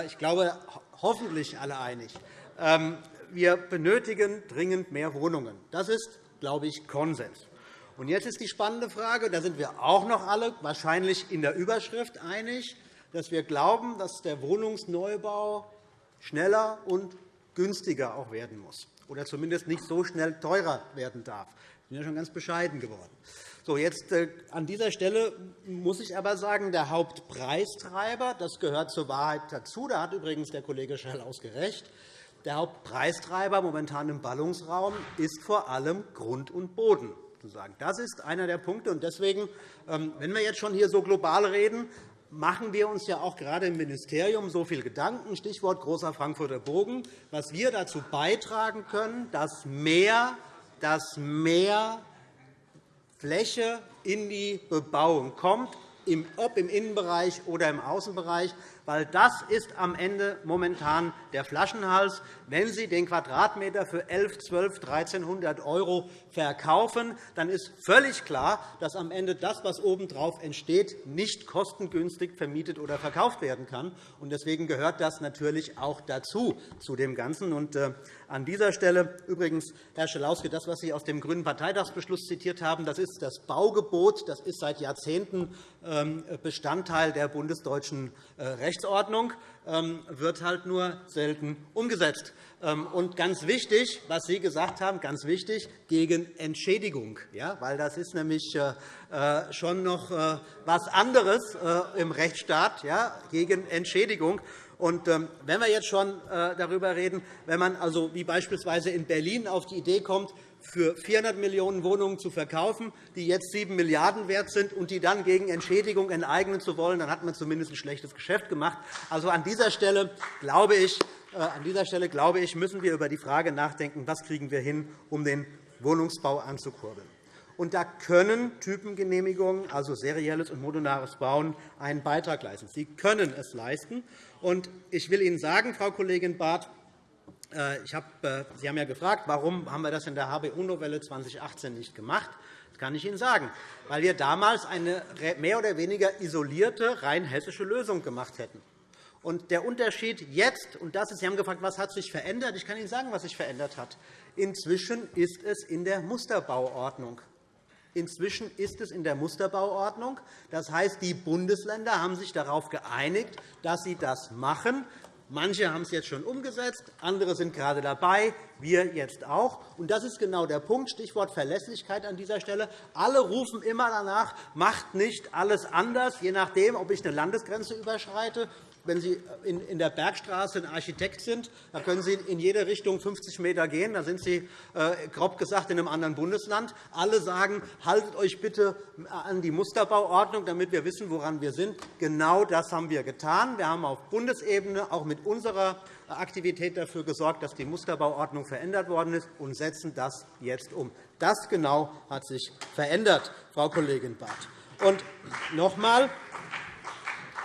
Ich glaube, hoffentlich alle einig. Ähm, wir benötigen dringend mehr Wohnungen. Das ist, glaube ich, Konsens. Und jetzt ist die spannende Frage, da sind wir auch noch alle wahrscheinlich in der Überschrift einig, dass wir glauben, dass der Wohnungsneubau schneller und günstiger auch werden muss oder zumindest nicht so schnell teurer werden darf. Wir sind ja schon ganz bescheiden geworden. So, jetzt, äh, an dieser Stelle muss ich aber sagen, der Hauptpreistreiber, das gehört zur Wahrheit dazu, da hat übrigens der Kollege Schall gerecht, der Hauptpreistreiber momentan im Ballungsraum ist vor allem Grund und Boden. Das ist einer der Punkte. Deswegen, ähm, wenn wir jetzt schon hier so global reden, machen wir uns ja auch gerade im Ministerium so viel Gedanken, Stichwort großer Frankfurter Bogen, was wir dazu beitragen können, dass mehr, dass mehr Fläche in die Bebauung kommt, ob im Innenbereich oder im Außenbereich, weil das ist am Ende momentan der Flaschenhals. Wenn Sie den Quadratmeter für 11, 12, 1.300 € verkaufen, dann ist völlig klar, dass am Ende das, was obendrauf entsteht, nicht kostengünstig vermietet oder verkauft werden kann. Deswegen gehört das natürlich auch dazu, zu dem Ganzen. An dieser Stelle übrigens, Herr Schalauske, das, was Sie aus dem Grünen Parteitagsbeschluss zitiert haben, das ist das Baugebot. Das ist seit Jahrzehnten ähm, Bestandteil der bundesdeutschen äh, Rechtsordnung, ähm, wird halt nur selten umgesetzt. Ähm, und ganz wichtig, was Sie gesagt haben, ganz wichtig, gegen Entschädigung, ja, weil das ist nämlich äh, äh, schon noch etwas anderes im Rechtsstaat, ja, gegen Entschädigung. Und wenn wir jetzt schon darüber reden, wenn man also wie beispielsweise in Berlin auf die Idee kommt, für 400 Millionen Wohnungen zu verkaufen, die jetzt 7 Milliarden € wert sind, und die dann gegen Entschädigung enteignen zu wollen, dann hat man zumindest ein schlechtes Geschäft gemacht. Also an dieser Stelle glaube ich, äh, an dieser Stelle, glaube ich, müssen wir über die Frage nachdenken, was kriegen wir hin, um den Wohnungsbau anzukurbeln. Und da können Typengenehmigungen, also serielles und modulares Bauen, einen Beitrag leisten. Sie können es leisten. Und ich will Ihnen sagen, Frau Kollegin Barth, äh, ich habe, äh, Sie haben ja gefragt, warum haben wir das in der HBU-Novelle 2018 nicht gemacht. Das kann ich Ihnen sagen, weil wir damals eine mehr oder weniger isolierte, rein hessische Lösung gemacht hätten. Und der Unterschied jetzt, und das ist, Sie haben gefragt, was hat sich verändert? Ich kann Ihnen sagen, was sich verändert hat. Inzwischen ist es in der Musterbauordnung. Inzwischen ist es in der Musterbauordnung. Das heißt, die Bundesländer haben sich darauf geeinigt, dass sie das machen. Manche haben es jetzt schon umgesetzt, andere sind gerade dabei, wir jetzt auch. Und das ist genau der Punkt, Stichwort Verlässlichkeit an dieser Stelle. Alle rufen immer danach, macht nicht alles anders, je nachdem, ob ich eine Landesgrenze überschreite wenn Sie in der Bergstraße ein Architekt sind, dann können Sie in jede Richtung 50 m gehen. Da sind Sie, äh, grob gesagt, in einem anderen Bundesland. Alle sagen, haltet euch bitte an die Musterbauordnung, damit wir wissen, woran wir sind. Genau das haben wir getan. Wir haben auf Bundesebene auch mit unserer Aktivität dafür gesorgt, dass die Musterbauordnung verändert worden ist, und setzen das jetzt um. Das genau hat sich verändert, Frau Kollegin Barth. Und noch einmal,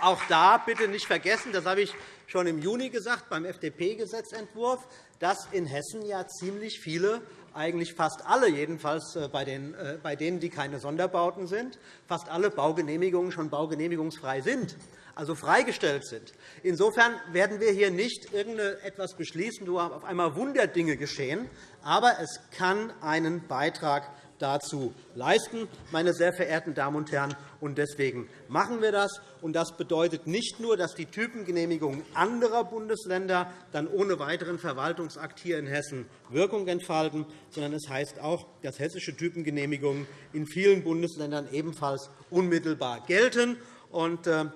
auch da bitte nicht vergessen, das habe ich schon im Juni gesagt beim FDP-Gesetzentwurf, dass in Hessen ja ziemlich viele eigentlich fast alle, jedenfalls äh, äh, bei denen, die keine Sonderbauten sind, fast alle Baugenehmigungen schon baugenehmigungsfrei sind, also freigestellt sind. Insofern werden wir hier nicht irgendetwas beschließen, wo auf einmal Wunderdinge geschehen. Aber es kann einen Beitrag dazu leisten, meine sehr verehrten Damen und Herren. Und deswegen machen wir das. Und das bedeutet nicht nur, dass die Typengenehmigungen anderer Bundesländer dann ohne weiteren Verwaltungsakt hier in Hessen Wirkung entfalten, sondern es heißt auch, dass hessische Typengenehmigungen in vielen Bundesländern ebenfalls unmittelbar gelten. Und, äh,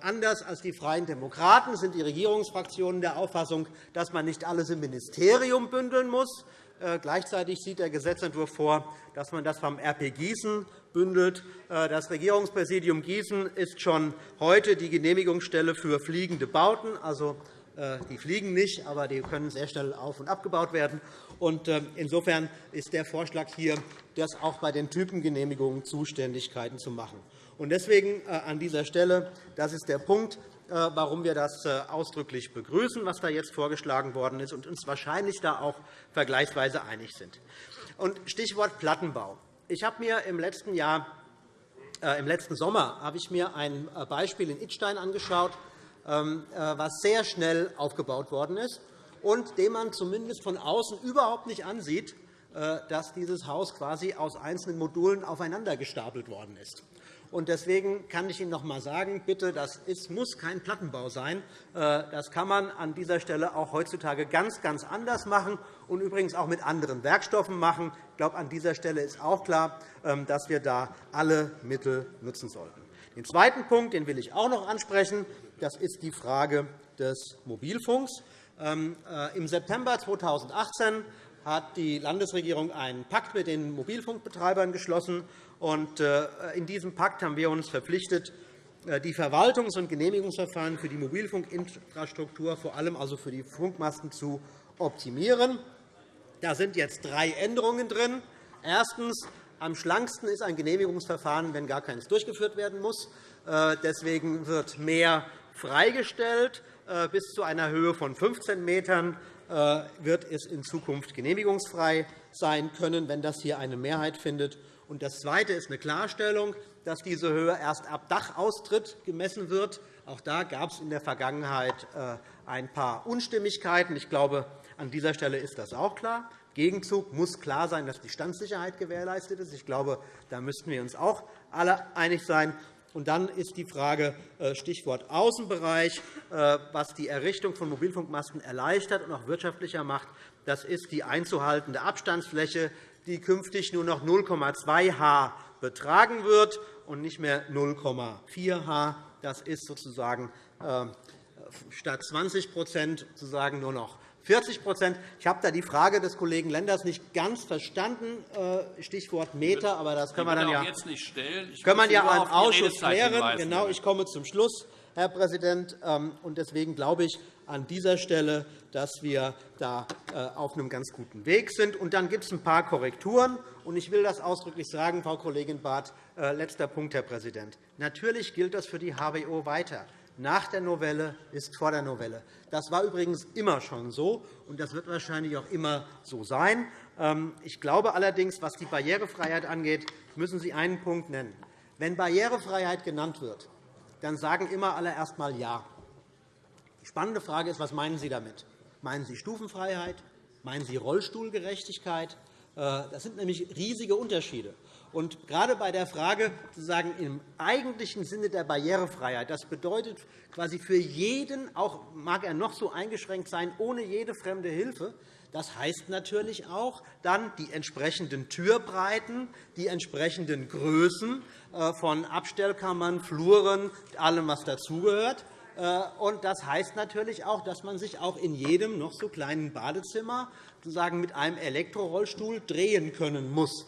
anders als die Freien Demokraten sind die Regierungsfraktionen der Auffassung, dass man nicht alles im Ministerium bündeln muss, äh, gleichzeitig sieht der Gesetzentwurf vor, dass man das vom RP Gießen bündelt. Äh, das Regierungspräsidium Gießen ist schon heute die Genehmigungsstelle für fliegende Bauten. Also, äh, die fliegen nicht, aber die können sehr schnell auf- und abgebaut werden. Insofern ist der Vorschlag hier, das auch bei den Typengenehmigungen Zuständigkeiten zu machen. Deswegen an dieser Stelle, das ist der Punkt, äh, warum wir das äh, ausdrücklich begrüßen, was da jetzt vorgeschlagen worden ist, und uns wahrscheinlich da auch vergleichsweise einig sind. Stichwort Plattenbau. Ich habe mir im letzten Jahr äh, im letzten Sommer habe ich mir ein Beispiel in Idstein angeschaut, ähm, was sehr schnell aufgebaut worden ist und dem man zumindest von außen überhaupt nicht ansieht, dass dieses Haus quasi aus einzelnen Modulen aufeinander gestapelt worden ist. Deswegen kann ich Ihnen noch einmal sagen, bitte, das muss kein Plattenbau sein. Äh, das kann man an dieser Stelle auch heutzutage ganz, ganz anders machen und übrigens auch mit anderen Werkstoffen machen. Ich glaube, an dieser Stelle ist auch klar, ähm, dass wir da alle Mittel nutzen sollten. Den zweiten Punkt den will ich auch noch ansprechen. Das ist die Frage des Mobilfunks. Ähm, äh, Im September 2018 hat die Landesregierung einen Pakt mit den Mobilfunkbetreibern geschlossen. Äh, in diesem Pakt haben wir uns verpflichtet, äh, die Verwaltungs- und Genehmigungsverfahren für die Mobilfunkinfrastruktur, vor allem also für die Funkmasten, zu optimieren. Da sind jetzt drei Änderungen drin. Erstens am schlanksten ist ein Genehmigungsverfahren, wenn gar keines durchgeführt werden muss. Äh, deswegen wird mehr freigestellt. Bis zu einer Höhe von 15 Metern äh, wird es in Zukunft genehmigungsfrei sein können, wenn das hier eine Mehrheit findet. Das Zweite ist eine Klarstellung, dass diese Höhe erst ab Dachaustritt gemessen wird. Auch da gab es in der Vergangenheit ein paar Unstimmigkeiten. Ich glaube, an dieser Stelle ist das auch klar. Gegenzug muss klar sein, dass die Standsicherheit gewährleistet ist. Ich glaube, da müssten wir uns auch alle einig sein. Und dann ist die Frage äh, Stichwort Außenbereich, äh, was die Errichtung von Mobilfunkmasten erleichtert und auch wirtschaftlicher macht. Das ist die einzuhaltende Abstandsfläche, die künftig nur noch 0,2 h betragen wird und nicht mehr 0,4 h. Das ist sozusagen äh, statt 20 sozusagen nur noch 40% Ich habe da die Frage des Kollegen Lenders nicht ganz verstanden, äh, Stichwort Meter, aber das können wir dann ja, jetzt nicht stellen. Ich können wir ja im Ausschuss klären. Genau, ich komme zum Schluss, Herr Präsident. Ähm, deswegen glaube ich an dieser Stelle, dass wir da äh, auf einem ganz guten Weg sind. Und dann gibt es ein paar Korrekturen. Und ich will das ausdrücklich sagen, Frau Kollegin Barth. Äh, letzter Punkt, Herr Präsident. Natürlich gilt das für die HBO weiter nach der Novelle ist vor der Novelle. Das war übrigens immer schon so, und das wird wahrscheinlich auch immer so sein. Ähm, ich glaube allerdings, was die Barrierefreiheit angeht, müssen Sie einen Punkt nennen. Wenn Barrierefreiheit genannt wird, dann sagen immer alle erst einmal Ja. Spannende Frage ist, was meinen Sie damit? Meinen Sie Stufenfreiheit? Meinen Sie Rollstuhlgerechtigkeit? Äh, das sind nämlich riesige Unterschiede. Und gerade bei der Frage sozusagen im eigentlichen Sinne der Barrierefreiheit, das bedeutet quasi für jeden, auch mag er noch so eingeschränkt sein, ohne jede fremde Hilfe, das heißt natürlich auch dann die entsprechenden Türbreiten, die entsprechenden Größen äh, von Abstellkammern, Fluren, allem, was dazugehört. Äh, und das heißt natürlich auch, dass man sich auch in jedem noch so kleinen Badezimmer sozusagen mit einem Elektrorollstuhl drehen können muss.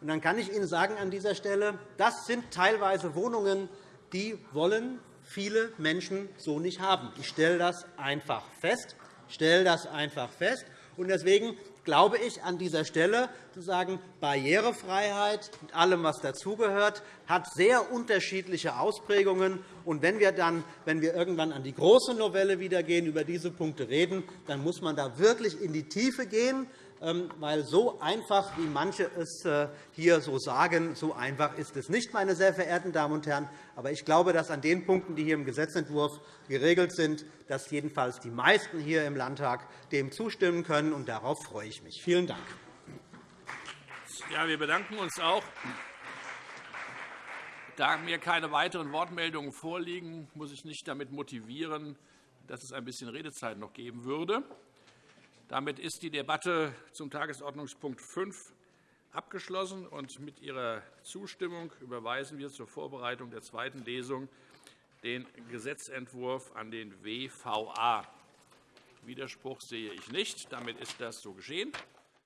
Und dann kann ich Ihnen sagen an dieser Stelle, das sind teilweise Wohnungen, die wollen viele Menschen so nicht haben. Ich stelle das einfach fest. Ich stelle das einfach fest. Und deswegen glaube ich an dieser Stelle zu sagen, Barrierefreiheit mit allem, was dazugehört, hat sehr unterschiedliche Ausprägungen. Und wenn wir dann, wenn wir irgendwann an die große Novelle wieder gehen, über diese Punkte reden, dann muss man da wirklich in die Tiefe gehen. Ähm, weil so einfach, wie manche es äh, hier so sagen, so einfach ist es nicht, meine sehr verehrten Damen und Herren. Aber ich glaube, dass an den Punkten, die hier im Gesetzentwurf geregelt sind, dass jedenfalls die meisten hier im Landtag dem zustimmen können. Und darauf freue ich mich. Vielen Dank. Ja, wir bedanken uns auch. Da mir keine weiteren Wortmeldungen vorliegen, muss ich nicht damit motivieren, dass es ein bisschen Redezeit noch geben würde. Damit ist die Debatte zum Tagesordnungspunkt 5 abgeschlossen. und Mit Ihrer Zustimmung überweisen wir zur Vorbereitung der zweiten Lesung den Gesetzentwurf an den WVA. Widerspruch sehe ich nicht. Damit ist das so geschehen.